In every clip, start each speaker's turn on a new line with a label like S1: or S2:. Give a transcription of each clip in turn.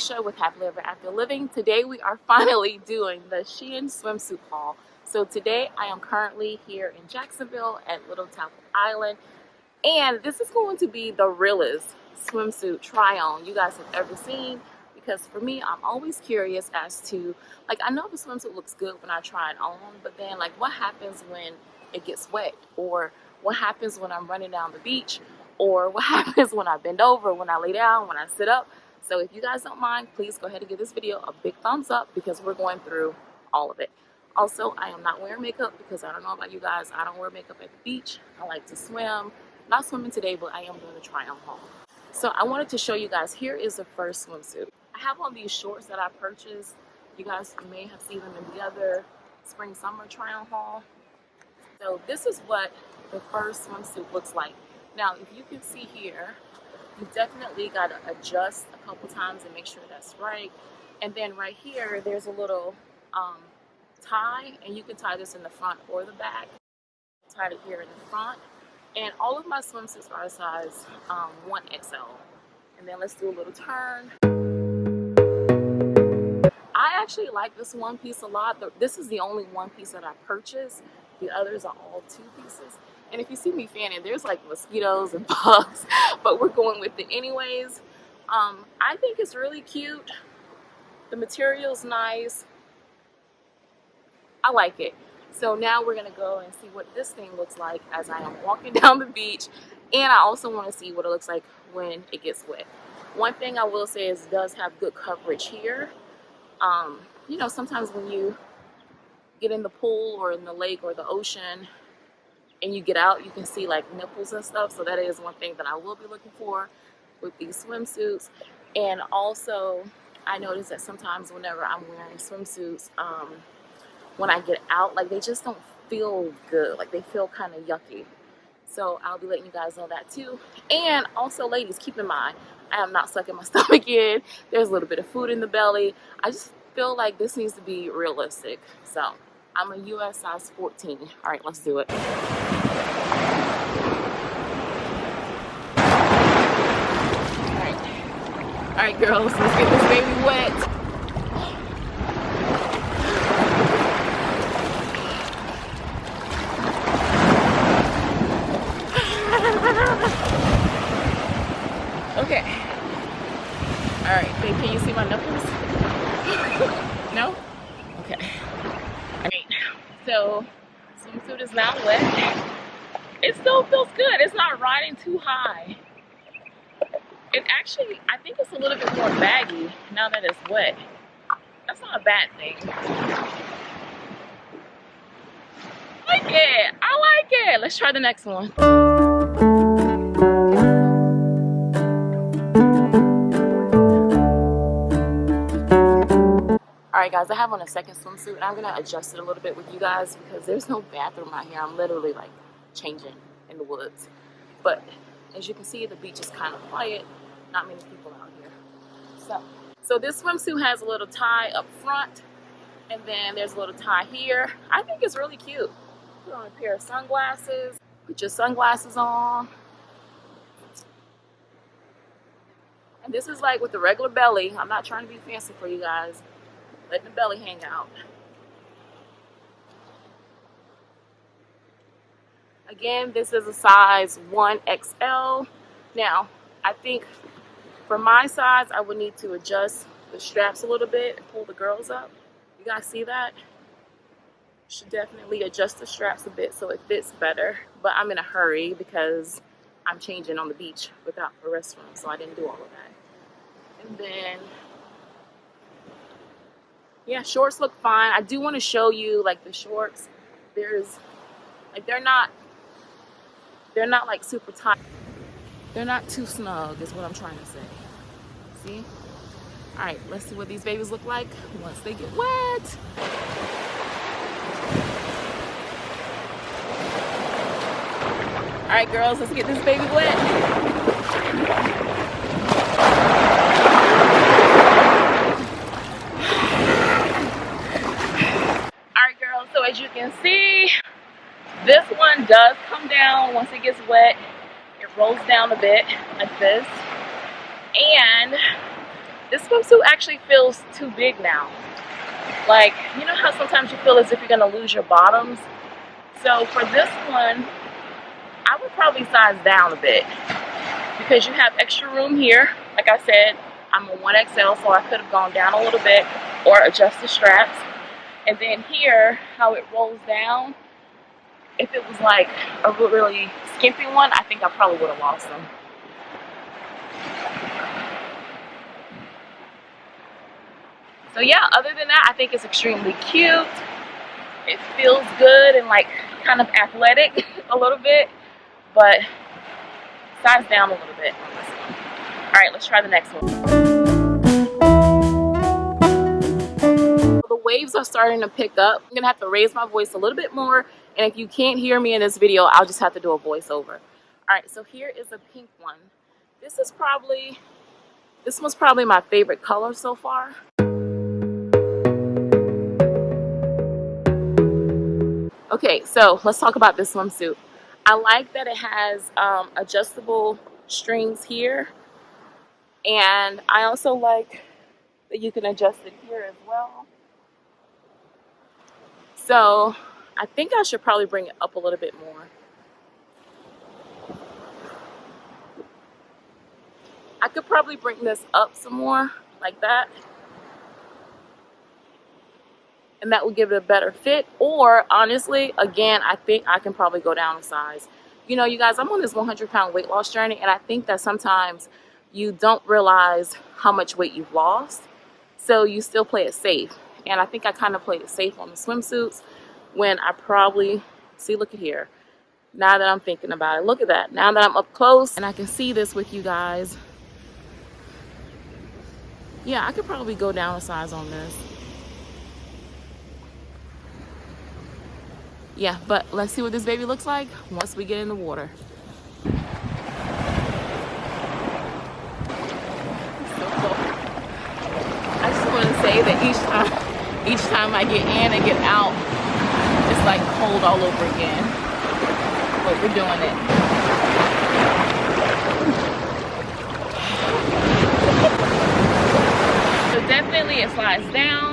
S1: Alicia with Happily Ever After Living. Today we are finally doing the Shein swimsuit haul. So today I am currently here in Jacksonville at Little Talbot Island and this is going to be the realest swimsuit try on you guys have ever seen because for me I'm always curious as to like I know the swimsuit looks good when I try it on but then like what happens when it gets wet or what happens when I'm running down the beach or what happens when I bend over, when I lay down, when I sit up. So if you guys don't mind, please go ahead and give this video a big thumbs up because we're going through all of it. Also, I am not wearing makeup because I don't know about you guys. I don't wear makeup at the beach. I like to swim. Not swimming today, but I am doing a try on haul. So I wanted to show you guys, here is the first swimsuit. I have on these shorts that I purchased. You guys may have seen them in the other spring summer try on haul. So this is what the first swimsuit looks like. Now, if you can see here, you definitely got to adjust a couple times and make sure that's right. And then right here, there's a little um, tie, and you can tie this in the front or the back. Tie it here in the front. And all of my swimsuits are a size um, 1XL. And then let's do a little turn. I actually like this one piece a lot. This is the only one piece that I purchased. The others are all two pieces. And if you see me fanning, there's like mosquitoes and bugs, but we're going with it anyways. Um, I think it's really cute. The material's nice. I like it. So now we're gonna go and see what this thing looks like as I am walking down the beach. And I also wanna see what it looks like when it gets wet. One thing I will say is does have good coverage here. Um, you know, sometimes when you get in the pool or in the lake or the ocean, and you get out, you can see like nipples and stuff. So that is one thing that I will be looking for with these swimsuits. And also, I notice that sometimes whenever I'm wearing swimsuits, um, when I get out, like they just don't feel good. Like they feel kind of yucky. So I'll be letting you guys know that too. And also, ladies, keep in mind, I am not sucking my stomach in. There's a little bit of food in the belly. I just feel like this needs to be realistic. So I'm a US size 14. All right, let's do it. All right, All right girls, let's get this baby wet. okay. All right, babe, can you see my nipples? no? Okay. So swimsuit is now wet. It still feels good. It's not riding too high. It actually, I think it's a little bit more baggy now that it's wet. That's not a bad thing. I like it. I like it. Let's try the next one. Alright guys, I have on a second swimsuit and I'm going to adjust it a little bit with you guys because there's no bathroom out here. I'm literally like changing in the woods. But as you can see, the beach is kind of quiet. Not many people out here. So, so this swimsuit has a little tie up front and then there's a little tie here. I think it's really cute. Put on a pair of sunglasses. Put your sunglasses on. And this is like with the regular belly. I'm not trying to be fancy for you guys letting the belly hang out. Again, this is a size 1XL. Now, I think for my size, I would need to adjust the straps a little bit and pull the girls up. You guys see that? Should definitely adjust the straps a bit so it fits better. But I'm in a hurry because I'm changing on the beach without a restroom, so I didn't do all of that. And then yeah shorts look fine i do want to show you like the shorts there's like they're not they're not like super tight they're not too snug is what i'm trying to say see all right let's see what these babies look like once they get wet all right girls let's get this baby wet so as you can see, this one does come down once it gets wet. It rolls down a bit like this. And this swimsuit actually feels too big now. Like, you know how sometimes you feel as if you're gonna lose your bottoms? So for this one, I would probably size down a bit because you have extra room here. Like I said, I'm a 1XL, so I could have gone down a little bit or adjust the straps. And then here, how it rolls down, if it was like a really skimpy one, I think I probably would have lost them. So yeah, other than that, I think it's extremely cute. It feels good and like kind of athletic a little bit, but size down a little bit. All right, let's try the next one. The waves are starting to pick up. I'm gonna have to raise my voice a little bit more, and if you can't hear me in this video, I'll just have to do a voiceover. All right, so here is a pink one. This is probably, this was probably my favorite color so far. Okay, so let's talk about this swimsuit. I like that it has um, adjustable strings here. And I also like that you can adjust it here as well. So I think I should probably bring it up a little bit more. I could probably bring this up some more like that and that would give it a better fit. Or honestly again I think I can probably go down a size. You know you guys I'm on this 100 pound weight loss journey and I think that sometimes you don't realize how much weight you've lost. So you still play it safe. And I think I kind of played it safe on the swimsuits when I probably see look at here. Now that I'm thinking about it look at that. Now that I'm up close and I can see this with you guys. Yeah I could probably go down a size on this yeah, but let's see what this baby looks like once we get in the water. I just want to say that each time, each time I get in and get out, it's like cold all over again. But we're doing it. So definitely it slides down.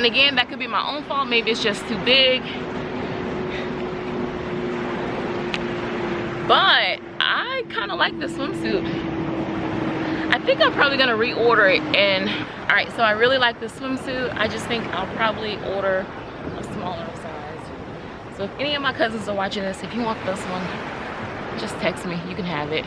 S1: And again, that could be my own fault. Maybe it's just too big. But I kind of like the swimsuit. I think I'm probably gonna reorder it. And all right, so I really like the swimsuit. I just think I'll probably order a smaller size. So if any of my cousins are watching this, if you want this one, just text me. You can have it.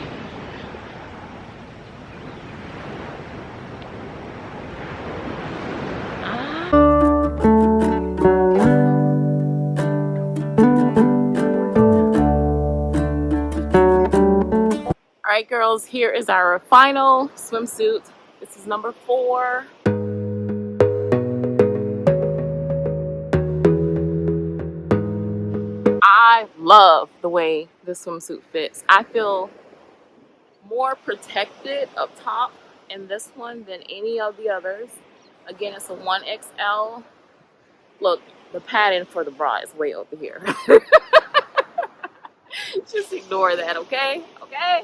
S1: Right, girls, here is our final swimsuit. This is number four. I love the way this swimsuit fits. I feel more protected up top in this one than any of the others. Again, it's a 1XL. Look, the padding for the bra is way over here. Just ignore that, okay? Okay?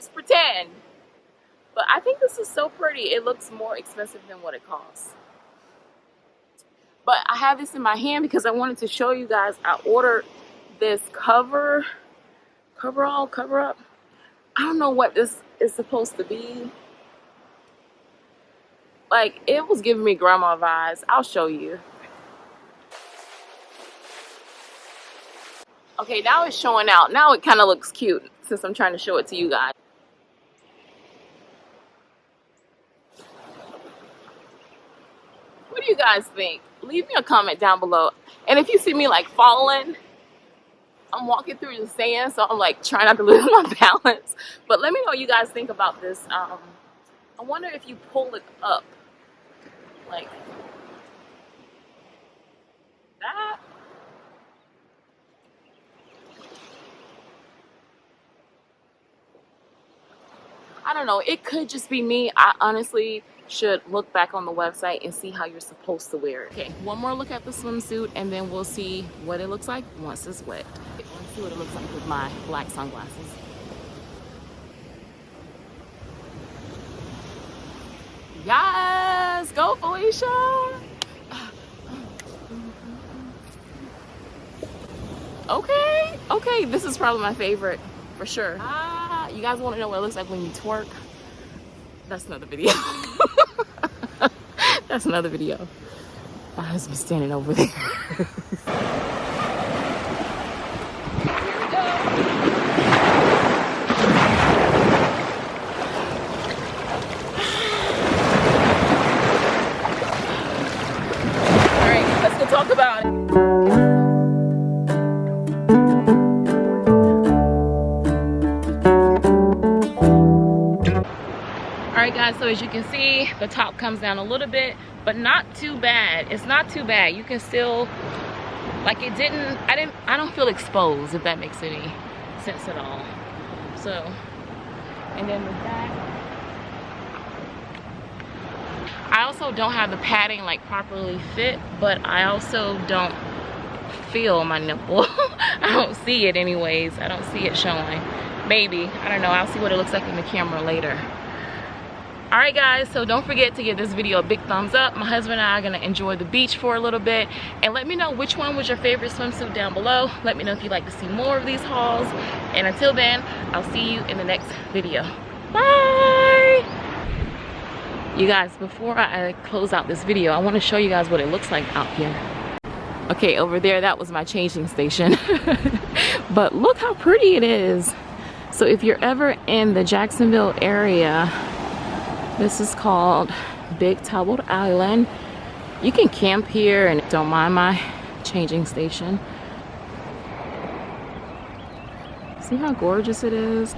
S1: Just pretend. But I think this is so pretty. It looks more expensive than what it costs. But I have this in my hand because I wanted to show you guys. I ordered this cover, cover all, cover up. I don't know what this is supposed to be. Like, it was giving me grandma vibes. I'll show you. Okay, now it's showing out. Now it kind of looks cute since I'm trying to show it to you guys. you guys think? Leave me a comment down below. And if you see me like falling, I'm walking through the sand, so I'm like trying not to lose my balance. But let me know what you guys think about this. Um, I wonder if you pull it up, like that. I don't know. It could just be me. I honestly should look back on the website and see how you're supposed to wear it. Okay, one more look at the swimsuit and then we'll see what it looks like once it's wet. Okay, let's see what it looks like with my black sunglasses. Yes, go Felicia. Okay, okay, this is probably my favorite for sure. Ah, you guys wanna know what it looks like when you twerk? That's another video. That's another video. My husband's standing over there. right guys, so as you can see, the top comes down a little bit, but not too bad. It's not too bad. You can still, like it didn't, I didn't, I don't feel exposed if that makes any sense at all. So, and then with that, I also don't have the padding like properly fit, but I also don't feel my nipple. I don't see it anyways. I don't see it showing. Maybe, I don't know. I'll see what it looks like in the camera later. All right guys, so don't forget to give this video a big thumbs up. My husband and I are gonna enjoy the beach for a little bit. And let me know which one was your favorite swimsuit down below. Let me know if you'd like to see more of these hauls. And until then, I'll see you in the next video. Bye! You guys, before I uh, close out this video, I wanna show you guys what it looks like out here. Okay, over there, that was my changing station. but look how pretty it is. So if you're ever in the Jacksonville area, this is called Big Talbot Island. You can camp here and don't mind my changing station. See how gorgeous it is?